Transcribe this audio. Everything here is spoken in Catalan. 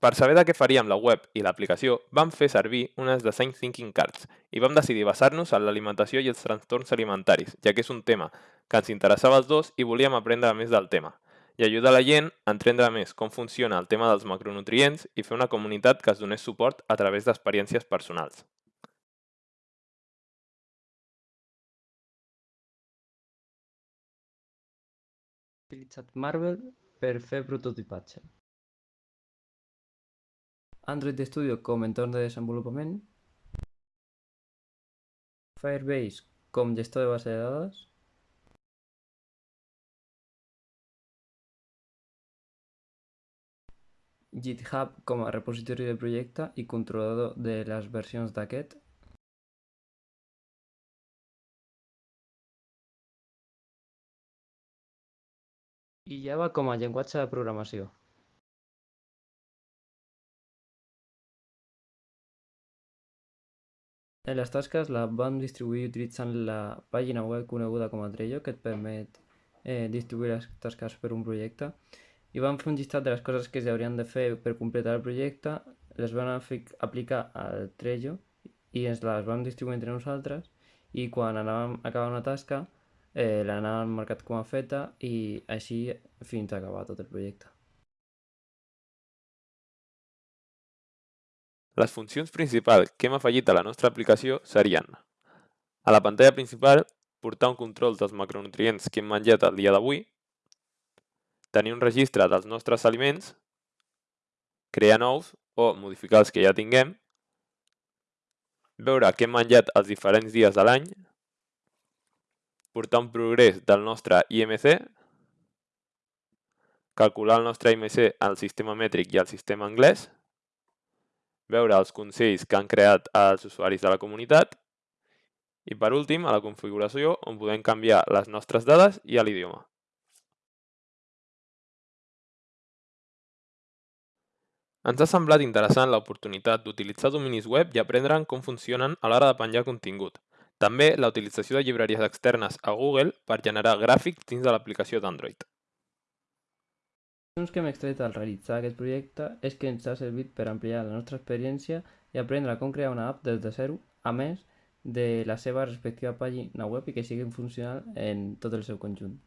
Per saber de què faríem la web i l'aplicació, vam fer servir unes Design Thinking Cards i vam decidir basar-nos en l'alimentació i els trastorns alimentaris, ja que és un tema que ens interessava als dos i volíem aprendre més del tema, i ajudar la gent a entendre més com funciona el tema dels macronutrients i fer una comunitat que es donés suport a través d'experiències personals. utilitzat Marvel per fer prototipatge. Android Studio com entorn de desenvolupament, Firebase com gestor de base de dades, GitHub com a repositori de projecte i controlador de les versions d'aquest, i Java com a de programació. Les tasques la vam distribuir utilitzant la pàgina web coneguda com a Trello que et permet eh, distribuir les tasques per un projecte i vam fer un llistat de les coses que s'haurien de fer per completar el projecte, les vam aplicar al Trello i ens les vam distribuir entre nosaltres i quan anàvem a acabar una tasca eh, l'anàvem marcat com a feta i així fins a acabar tot el projecte. Les funcions principals que hem afegit a la nostra aplicació serien a la pantalla principal portar un control dels macronutrients que hem menjat el dia d'avui, tenir un registre dels nostres aliments, crear nous o modificar els que ja tinguem, veure què hem menjat els diferents dies de l'any, portar un progrés del nostre IMC, calcular el nostre IMC al sistema mètric i al sistema anglès, veure els consells que han creat els usuaris de la comunitat i per últim a la configuració on podem canviar les nostres dades i l'idioma. Ens ha semblat interessant l'oportunitat d'utilitzar dominis web i aprendre com funcionen a l'hora de penjar contingut. També la utilització de llibreries externes a Google per generar gràfics dins de l'aplicació d'Android conclusions que hem extret al realitzar aquest projecte és que ens ha servit per ampliar la nostra experiència i aprendre com crear una app des de zero, a més de la seva respectiva pàgina web i que sigui funcional en tot el seu conjunt.